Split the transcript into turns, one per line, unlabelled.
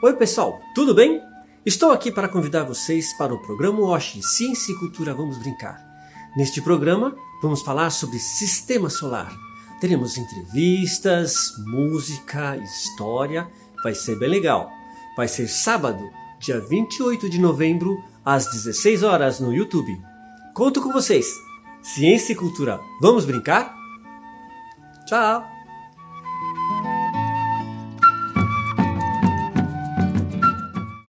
Oi pessoal, tudo bem? Estou aqui para convidar vocês para o programa Oshi Ciência e Cultura Vamos Brincar. Neste programa, vamos falar sobre Sistema Solar. Teremos entrevistas, música, história, vai ser bem legal. Vai ser sábado, dia 28 de novembro, às 16 horas no YouTube. Conto com vocês! Ciência e Cultura, vamos brincar? Tchau!